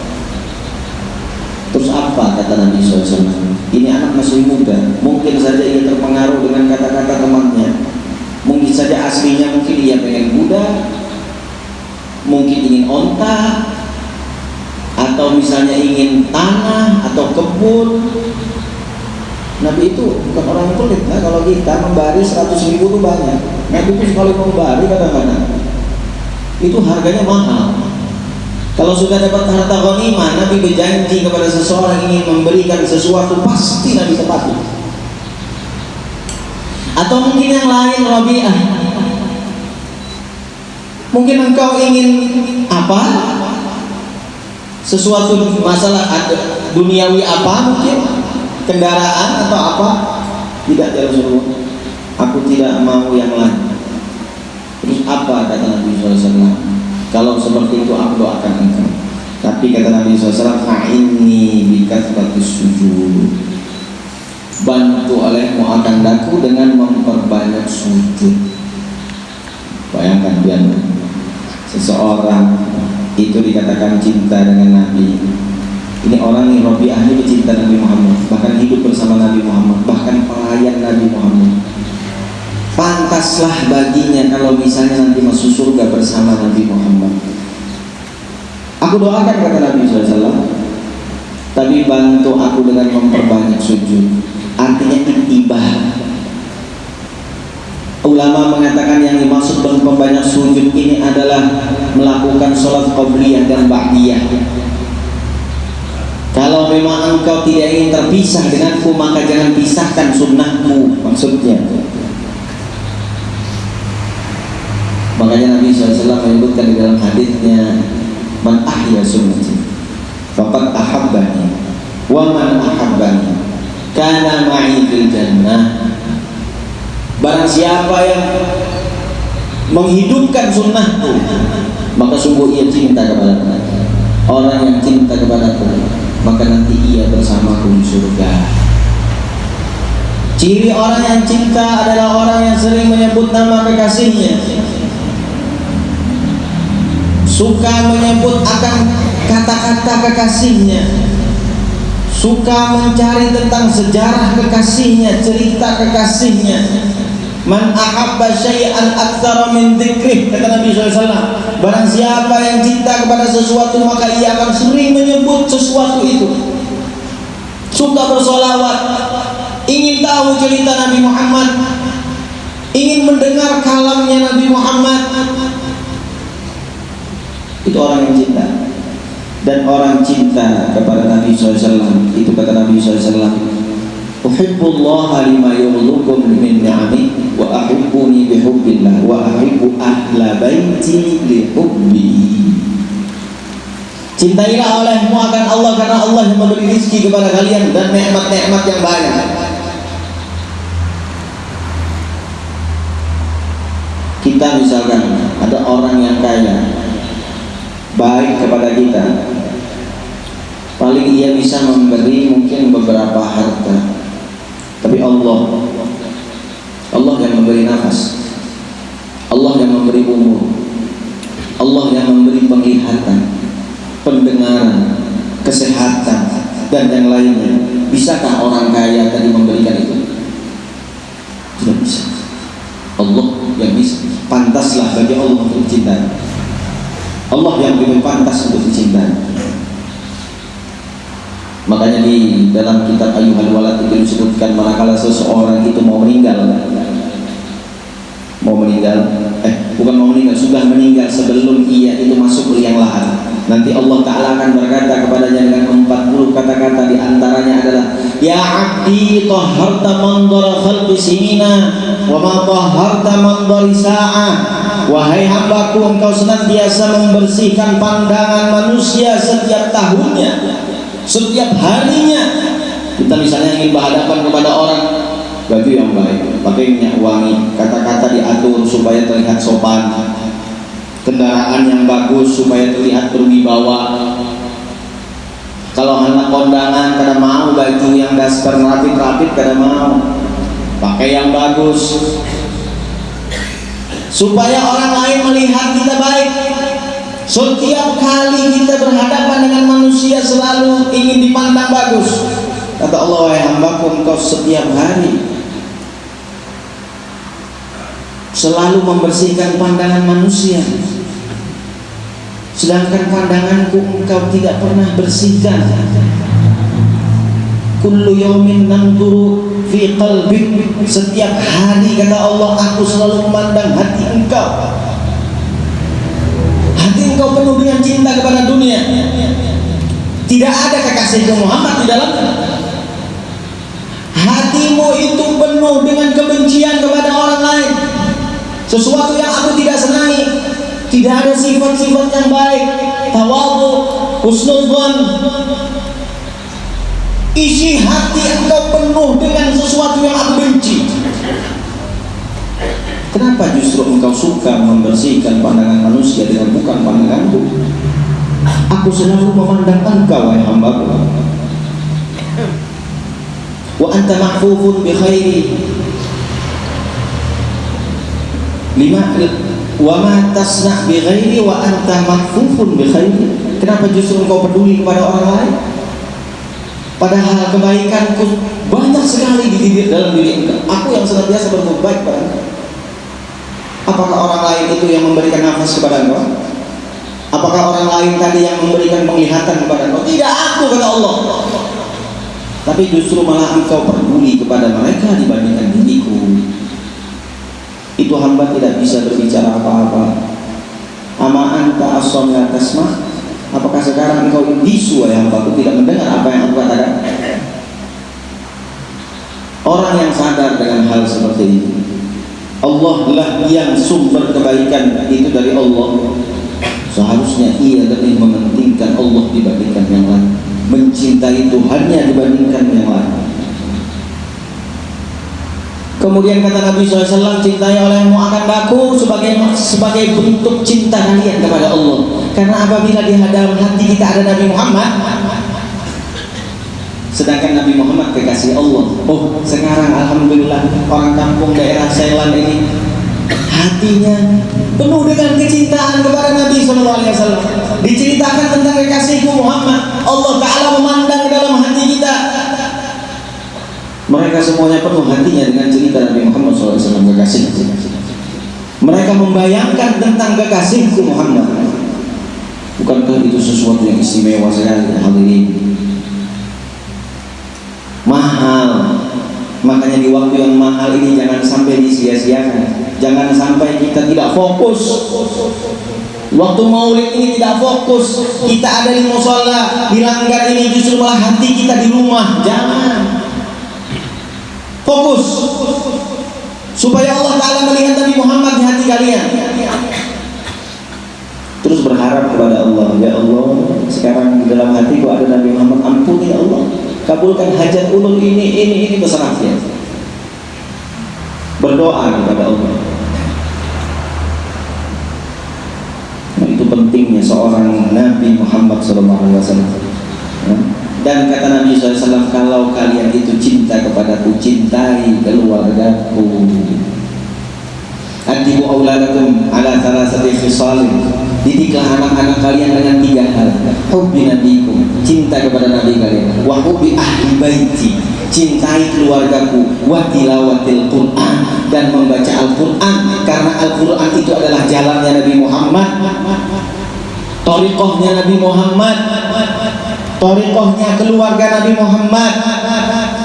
Terus apa kata Nabi SAW Ini anak masih muda Mungkin saja ia terpengaruh dengan kata-kata temannya. Mungkin saja aslinya mungkin ia pengen muda Mungkin ingin onta Atau misalnya ingin tanah Atau kebun Nabi itu bukan orang yang pelit nah, kalau kita membari 100 ribu itu banyak. Nabi itu sekali membari kadang-kadang. Itu harganya mahal. Kalau sudah dapat harta ghanimah Nabi berjanji kepada seseorang ingin memberikan sesuatu pasti Nabi tepati atau mungkin yang lain Rabi'ah. Mungkin engkau ingin apa? Sesuatu masalah duniawi apa mungkin kendaraan atau apa? Tidak ya Rasulullah. Aku tidak mau yang lain. Terus apa kata Nabi SAW kalau seperti itu aku doakan engkau. Tapi kata Nabi SAW fa'inni bikathratis sujud. Bantu olehmu akan daku dengan memperbanyak sujud. Bayangkan biar seseorang itu dikatakan cinta dengan Nabi ini orang yang Robi ahli cinta Nabi Muhammad bahkan hidup bersama Nabi Muhammad bahkan pelayan Nabi Muhammad. Pantaslah baginya kalau misalnya nanti masuk surga bersama Nabi Muhammad. Aku doakan kata Nabi SAW tapi bantu aku dengan memperbanyak sujud. Artinya itibah ulama mengatakan yang dimaksud memperbanyak sujud ini adalah melakukan sholat qabliyah dan ba'diyah kalau memang engkau tidak ingin terpisah denganku maka jangan pisahkan sunnahku maksudnya. Makanya Nabi SAW menyebutkan di dalam hadisnya Man ahya sunnati Fakat ahabbani Wa man ahabbani Kana ma'i fil jannah. Barang siapa yang Menghidupkan sunnahku Maka sungguh ia cinta kepada Orang yang cinta kepada aku Maka nanti ia bersamaku di surga. Ciri orang yang cinta adalah orang yang sering menyebut nama kekasihnya. Suka menyebut akan kata-kata kekasihnya. Suka mencari tentang sejarah kekasihnya cerita kekasihnya man ahabba syai'an aktsara min dzikrih kata Nabi SAW barang siapa yang cinta kepada sesuatu maka ia akan sering menyebut sesuatu itu. Suka bersolawat ingin tahu cerita Nabi Muhammad ingin mendengar kalamnya Nabi Muhammad. Itu orang yang cinta. Dan orang cinta kepada Nabi SAW itu kata Nabi SAW Uhibbullah lima yurlukum min ni'ami wa ahibbuni bihubbillah wa ahibbu ahla baiti lihubbi Cintailah olehmu akan Allah karena Allah yang memberi rezeki kepada kalian dan nikmat-nikmat yang banyak. Kita misalkan ada orang yang kaya baik kepada kita paling ia bisa memberi mungkin beberapa harta tapi Allah Allah yang memberi nafas. Allah yang memberi umur. Allah yang memberi penglihatan pendengaran kesehatan dan yang lainnya. Bisakah orang kaya tadi memberikan itu? Tidak bisa. Allah yang bisa. Pantaslah bagi Allah untuk cinta Allah yang lebih pantas untuk dicintai makanya di dalam kitab Ayuhal Walad itu disebutkan manakala seseorang itu mau meninggal. Mau meninggal. Eh bukan mau meninggal sudah meninggal sebelum ia itu masuk ke liang lahat. Nanti Allah Ta'ala akan berkata kepadanya dengan 40 kata-kata di antaranya adalah Ya abdi taharta mandara khalqi sinina wa ma taharta mandari sa'ah Wahai hambaku engkau senantiasa membersihkan pandangan manusia setiap tahunnya Setiap harinya Kita misalnya ingin berhadapan kepada orang Baju yang baik, pakai minyak wangi Kata-kata diatur supaya terlihat sopan Kendaraan yang bagus supaya terlihat berwibawa. Kalau anak kondangan kada mau baju yang dasar rapit-rapit kada mau Pakai yang bagus. Supaya orang lain melihat kita baik setiap kali kita berhadapan dengan manusia selalu ingin dipandang bagus. Kata Allah wahai hambaku engkau setiap hari. Selalu membersihkan pandangan manusia. Sedangkan pandanganku engkau tidak pernah bersihkan. Kullu yawmin nanzuru fi qalbi setiap hari kata Allah aku selalu memandang hati engkau engkau penuh dengan cinta kepada dunia. Tidak ada kekasih Muhammad di dalam. Hatimu itu penuh dengan kebencian kepada orang lain. Sesuatu yang aku tidak senangi. Tidak ada sifat-sifat yang baik. Tawadu husnuzan isi hati engkau penuh dengan sesuatu yang aku benci kenapa justru engkau suka membersihkan pandangan manusia dengan bukan pandanganku? Aku selalu memandang engkau wahai hambaku. Wa anta mahfufun bi khairi. Lima wa ma tasna bi ghairi wa anta mahfufun bi khairi. Kenapa justru engkau peduli kepada orang lain? Padahal kebaikanku banyak sekali di dalam diri engkau. Aku yang senantiasa berbuat baik pada engkau. Apakah orang lain itu yang memberikan nafas kepada engkau? Apakah orang lain tadi yang memberikan penglihatan kepada engkau? Tidak aku kata Allah. Tapi justru malah engkau peduli kepada mereka dibandingkan diriku. Itu hamba tidak bisa berbicara apa-apa. Ama anta asam la tasma' Apakah sekarang engkau bisu ya tidak mendengar apa yang aku katakan? Orang yang sadar dengan hal seperti ini Allah lah yang sumber kebaikan itu dari Allah. Seharusnya ia lebih mementingkan Allah dibandingkan yang lain. Mencintai Tuhannya dibandingkan yang lain. Kemudian kata Nabi SAW, cintai olehmu akan baku sebagai sebagai bentuk cinta kalian kepada Allah. Karena apabila di dalam hati kita ada Nabi Muhammad, sedangkan Nabi Muhammad kekasih Allah. Oh, sekarang Alhamdulillah orang kampung daerah Sailan ini hatinya penuh dengan kecintaan kepada Nabi SAW. Diceritakan tentang kekasihku Muhammad. Allah Taala memandang dalam hati kita mereka semuanya penuh hatinya dengan cerita Nabi Muhammad SAW kekasih. Mereka membayangkan tentang kekasihku Muhammad. Bukankah itu sesuatu yang istimewa sekali hal ini? Mahal. Makanya di waktu yang mahal ini jangan sampai disia-siakan. Jangan sampai kita tidak fokus. Waktu maulid ini tidak fokus. Kita ada di musola, di langgar ini justru malah hati kita di rumah. Jangan fokus supaya Allah Ta'ala melihat Nabi Muhammad di hati kalian terus berharap kepada Allah ya Allah sekarang di dalam hatiku ada Nabi Muhammad ampuni ya Allah kabulkan hajat ulul ini ini ini besar ya berdoa kepada Allah nah, itu pentingnya seorang Nabi Muhammad SAW dan kata Nabi SAW, kalau kalian itu cinta kepadaku, cintai keluargaku. Adibu auladakum ala thalathati khisalin. Didiklah anak-anak kalian dengan tiga hal. Hubbi nabikum, cinta kepada nabi kalian. Wa hubbi ahli baiti, cintai keluargaku. Wa tilawatil Qur'an dan membaca Al-Qur'an karena Al-Qur'an itu adalah jalannya Nabi Muhammad. Toriqohnya Nabi Muhammad Torikohnya keluarga Nabi Muhammad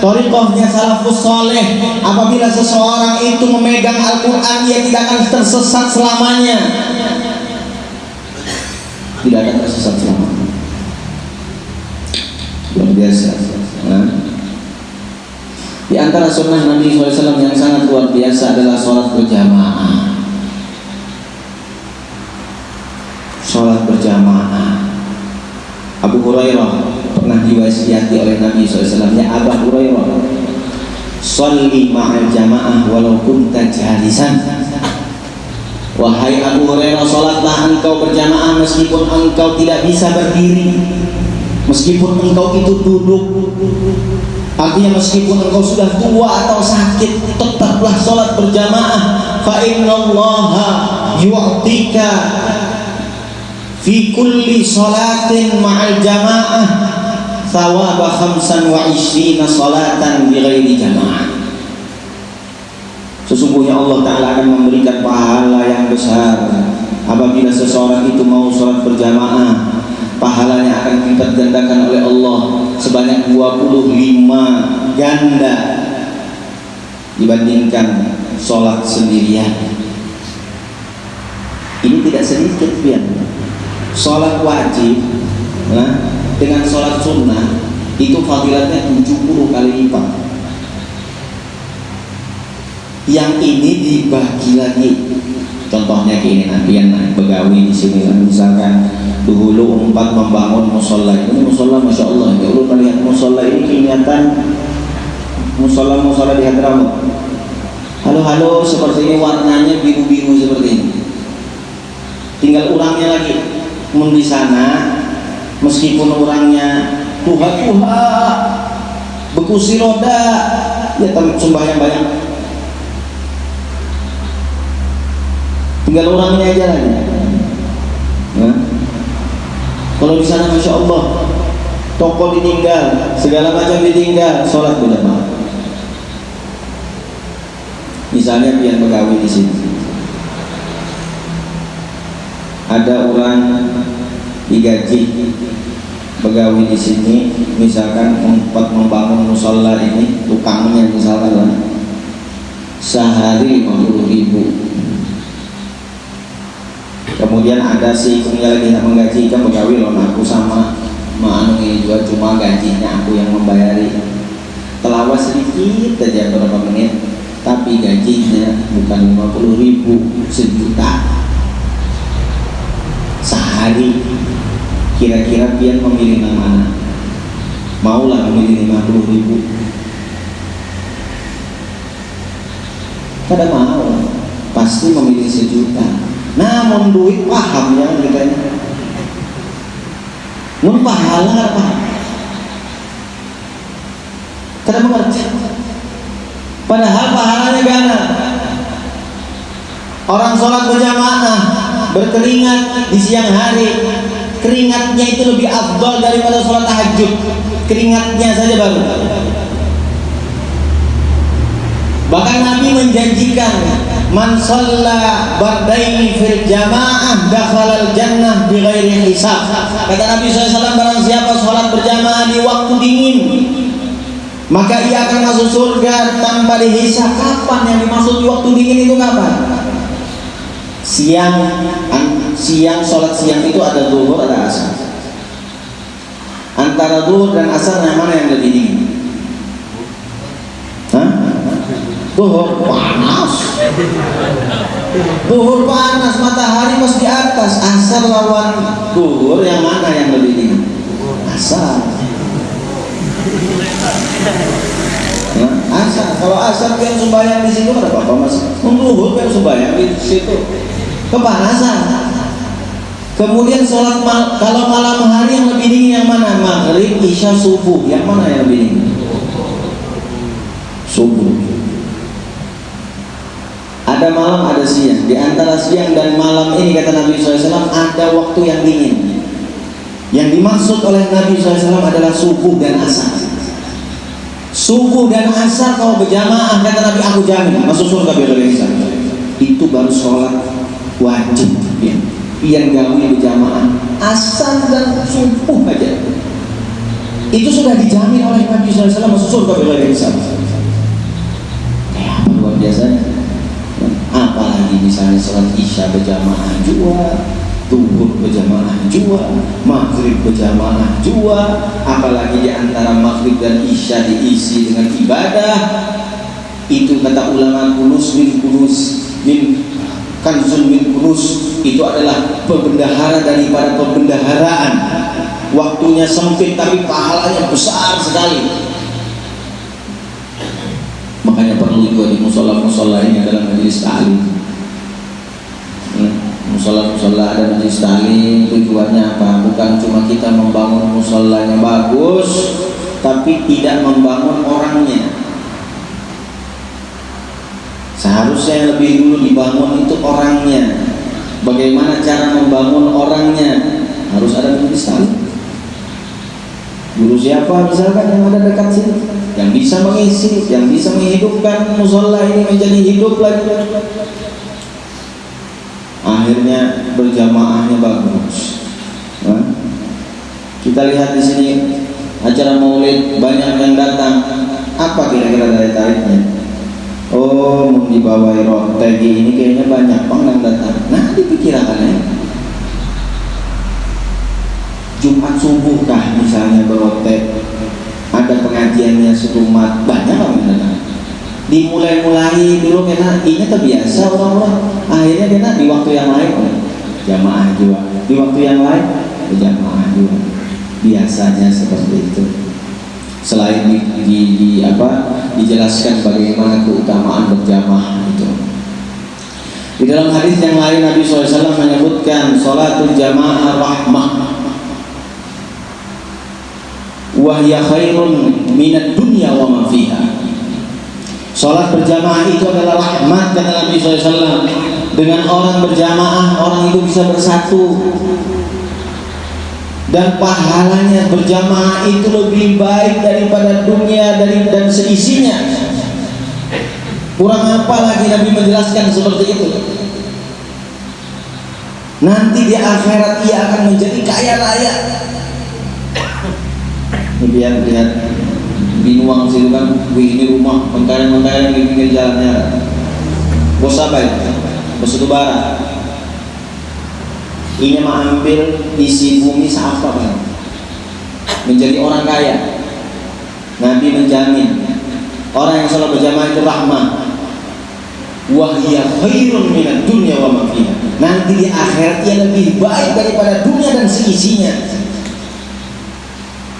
Torikohnya salafus soleh Apabila seseorang itu memegang Al-Quran Dia tidak akan tersesat selamanya Tidak akan tersesat selamanya Luar biasa. Nah. Di antara sunnah Nabi SAW yang sangat luar biasa adalah sholat berjamaah. Sholat berjamaah. Abu Hurairah pernah diwasiati oleh Nabi SAW. Ya Abu Hurairah Salli ma'al jamaah walau kunta Wahai Abu Hurairah Salatlah engkau berjamaah meskipun engkau tidak bisa berdiri. Meskipun engkau itu duduk Artinya meskipun engkau sudah tua atau sakit Tetaplah salat berjamaah. Fa inna allaha yu'tika Fi kulli salatin ma'al jamaah. Thawaba khamsan wa ishrina salatan bighairi jamaah Sesungguhnya Allah Ta'ala akan memberikan pahala yang besar. Apabila seseorang itu mau sholat berjamaah Pahalanya akan dilipat gandakan oleh Allah Sebanyak 25 ganda Dibandingkan sholat sendirian. Ini tidak sedikit biar Sholat wajib nah, dengan sholat sunnah itu fadilatnya 70 kali lipat yang ini dibagi lagi. Contohnya kayak ini nanti yang begawi di sini misalkan dulu empat membangun musola ini musola masya Allah. Allah melihat musola ini ingatan musola musola di Hadramaut. Halo halo seperti ini warnanya biru biru seperti ini. Tinggal orangnya lagi. Mun di sana meskipun orangnya tuha tuha bekusi roda ya sembahyang banyak tinggal orangnya aja lagi nah, kalau di sana masya Allah toko ditinggal segala macam ditinggal sholat berjamaah misalnya pian pegawai di sini. Ada orang digaji pegawai di sini misalkan empat membangun musola ini tukangnya misalkan sehari 50 ribu kemudian ada si ikutnya lagi menggaji kan pegawai loh aku sama manu ini juga cuma gajinya aku yang membayari. Telawas sedikit aja beberapa menit tapi gajinya bukan 50 ribu sejuta. Sehari. Kira-kira pian memilih yang mana? Maulah memilih 50 ribu. Kada mau pasti memilih sejuta namun duit paham ya kita ini mun pahala apa kada mengerti. Padahal pahalanya gana orang sholat berjamaah berkeringat di siang hari keringatnya itu lebih afdol daripada sholat tahajud. Keringatnya saja baru bahkan Nabi menjanjikan man shalla bardaini fil jamaah dakhalal jannah bighairi hisab. Kata Nabi SAW barang siapa sholat berjamaah di waktu dingin maka ia akan masuk surga tanpa dihisab kapan yang dimaksud di waktu dingin itu kapan? Siang. Siang sholat siang itu ada zuhur ada asar. Antara zuhur dan asar yang mana yang lebih dingin Hah? Duhur panas. Duhur panas Matahari pas di atas. Asar lawan duhur Yang mana yang lebih dingin Asar. Nah, Asar. Kalau asar kan sembahyang di situ ada apa-apa mas? Duhur kan sembahyang di situ. Kepanasan. Kemudian sholat mal kalau malam hari yang lebih dingin yang mana? Maghrib, isya, subuh. Yang mana yang lebih dingin? Subuh ada malam ada siang. Di antara siang dan malam ini kata Nabi SAW ada waktu yang dingin. Yang dimaksud oleh Nabi SAW adalah subuh dan asar. Subuh dan asar kalau berjamaah kata Nabi aku jamin masuk surga biar itu baru sholat wajib ya. yang gawe berjamaah asar dan subuh aja. Itu sudah dijamin oleh Nabi SAW masuk surga biar apalagi misalnya sholat isya berjamaah jua tuhur berjamaah jua maghrib berjamaah jua apalagi di antara maghrib dan isya diisi dengan ibadah. Itu kata ulama kunus min kunus min kanzul min kunus itu adalah pembendahara daripada pembendaharaan. Waktunya sempit tapi pahalanya besar sekali makanya perlu juga di musola-musola ini adalah majelis ta'lim. Hmm, musola-musola ada majelis ta'lim tujuannya apa? Bukan cuma kita membangun musola yang bagus tapi tidak membangun orangnya. Seharusnya yang lebih dulu dibangun itu orangnya. Bagaimana cara membangun orangnya? Harus ada majelis ta'lim Guru siapa misalkan yang ada dekat sini Yang bisa mengisi, yang bisa menghidupkan musola ini menjadi hidup lagi. Akhirnya berjamaahnya bagus. Nah, Kita lihat di sini acara maulid banyak yang datang. Apa kira-kira dari tariknya? Oh, mau dibawa roti ini kayaknya banyak bang yang datang. Nah, dipikirkan ya Jumat subuh kah misalnya berotek ada pengajiannya serumat banyak orang datang. Dimulai-mulai dulu kena ini terbiasa orang-orang. Akhirnya kena di waktu yang lain. Jamaah juga. Di waktu yang lain berjamaah juga. Biasanya seperti itu. Selain di, di, di apa dijelaskan bagaimana keutamaan berjamaah itu. Di dalam hadis yang lain Nabi SAW menyebutkan salatul jamaah rahmah wahya khairun minat dunya wa ma fiha. Salat berjamaah itu adalah rahmat kata Nabi SAW Dengan orang berjamaah orang itu bisa bersatu. Dan pahalanya berjamaah itu lebih baik daripada dunia dari dan seisinya. Kurang apa lagi Nabi menjelaskan seperti itu? Nanti di akhirat ia akan menjadi kaya raya Kemudian lihat binuang situ kan ini rumah mentereng-mentereng di pinggir jalannya. Bos apa itu? Bos itu barat ini mengambil isi bumi seapa kan menjadi orang kaya. Nabi menjamin orang yang selalu berjamaah itu rahmat wahya khairun minat dunia wa mafiha nanti di akhirat ia lebih baik daripada dunia dan seisinya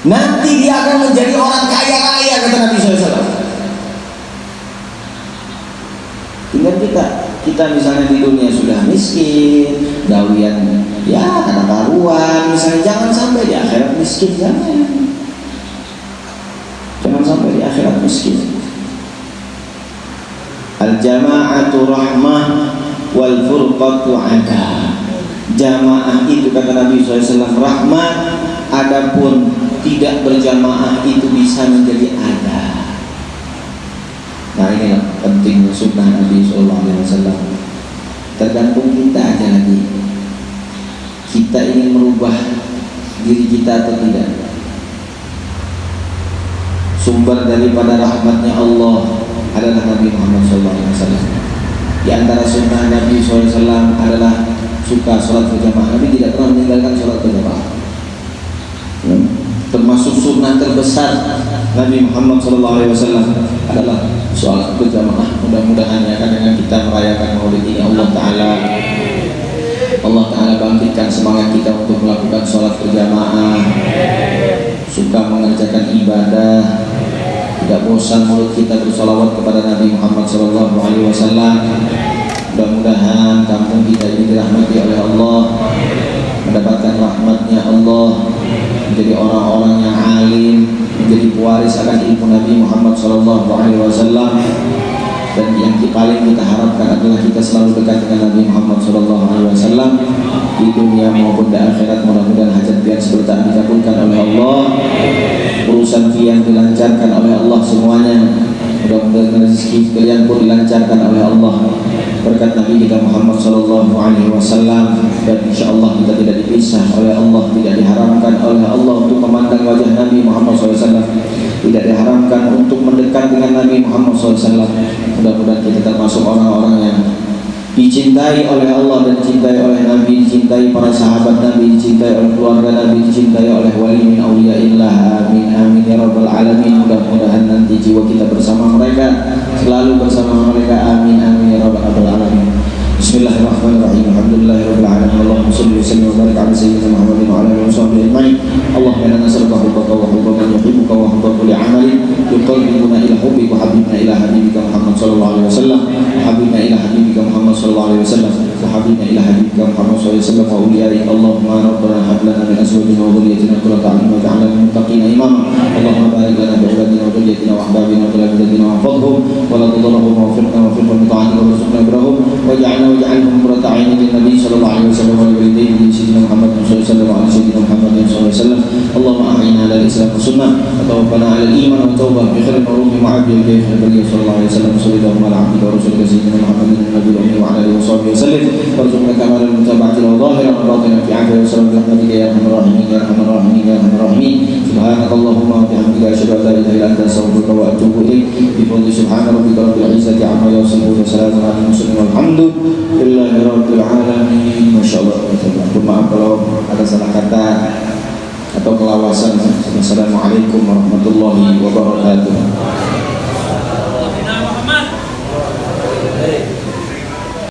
Nanti dia akan menjadi orang kaya raya kata Nabi SAW. Tinggal kita, kita misalnya di dunia sudah miskin, gawian ya karena karuan, misalnya jangan sampai di akhirat miskin jangan. Jangan sampai di akhirat miskin. Al jama'atu rahmah wal furqatu ada. Jamaah itu kata Nabi SAW rahmat, adapun tidak berjamaah itu bisa menjadi ada. Nah ini penting sunnah Nabi Sallallahu Alaihi Wasallam. Tergantung kita aja lagi. Kita ingin merubah diri kita atau tidak. Sumber daripada rahmatnya Allah adalah Nabi Muhammad SAW. Di antara sunnah Nabi SAW adalah suka sholat berjamaah. Nabi tidak pernah meninggalkan sholat berjamaah. Termasuk sunnah terbesar Nabi Muhammad SAW adalah sholat berjamaah. Mudah-mudahan ya kan dengan kita merayakan maulid ini Allah Ta'ala Allah Ta'ala bangkitkan semangat kita untuk melakukan sholat berjamaah. Suka mengerjakan ibadah. Tidak bosan mulut kita bersolawat kepada Nabi Muhammad SAW mudah-mudahan kampung kita ini dirahmati oleh Allah mendapatkan rahmatnya Allah menjadi orang-orang yang alim, menjadi pewaris akan ilmu Nabi Muhammad SAW dan yang paling kita harapkan adalah kita selalu dekat dengan Nabi Muhammad SAW di dunia maupun di akhirat. Mudah-mudahan hajat biar seperti dikabulkan oleh Allah. Urusan yang dilancarkan oleh Allah semuanya. Mudah-mudahan rezeki kalian pun dilancarkan oleh Allah. Berkat Nabi kita Muhammad sallallahu alaihi wasallam. Dan insyaallah kita tidak dipisah oleh Allah tidak diharamkan oleh Allah untuk memandang wajah Nabi Muhammad SAW tidak diharamkan untuk mendekat dengan Nabi Muhammad SAW mudah-mudahan kita termasuk orang-orang yang dicintai oleh Allah dan dicintai oleh Nabi, dicintai para sahabat Nabi, dicintai oleh keluarga Nabi, dicintai oleh wali min awliyaillah. Amin amin ya rabbal alamin. Mudah-mudahan nanti jiwa kita bersama mereka, selalu bersama mereka. Amin amin ya rabbal alamin. Bismillahirrahmanirrahim. Alhamdulillahirabbil alamin. Allahumma shalli wa sallim wa barik ala sayyidina Muhammadin wa ala alihi wa sahbihi ajma'in. Allahumma inna nas'aluka hubbaka wa hubba man yuhibbuka wa hubba kulli 'amalin yuqarribuna ila hubbika wa habibna ila habibika Muhammad sallallahu alaihi wasallam wa habibna ila habibika Muhammad sallallahu alaihi wasallam wa habibna ila habibika Muhammad sallallahu alaihi wasallam wa awliyaik Allahumma rabbana hab lana min azwajina wa dhurriyyatina qurrata a'yun waj'alna lil muttaqina imama. Allahumma barik lana bi awladina wa dhurriyyatina wa ahbabina wa qurrata wa fadhhum wa ورضي عنهم قرة عين للنبي صلى الله عليه وسلم ولوالديه سيدنا محمد صلى الله عليه وسلم وعلى سيدنا محمد صلى الله عليه وسلم. اللهم أعنا على الإسلام والسنة. وتوفنا على الإيمان والتوبة. بخير المعروف وعبد خير النبي صلى الله عليه وسلم. صلى الله على عبدك ورسولك سيدنا محمد النبي الأمين وعلى آله وصحبه وسلم. وارزقنا كمال المتابعة وظاهرا وباطنا في عافية وسلام برحمتك يا أرحم الراحمين يا أرحم الراحمين يا أرحم الراحمين. سبحانك اللهم وبحمدك أشهد أن لا إله إلا أنت أستغفرك وأتوب إليك. بفضل سبحان ربك رب العزة عما يصفون وسلام على المرسلين والحمد Maaf kalau ada salah kata Atau kelawasan. Assalamualaikum warahmatullahi wabarakatuh.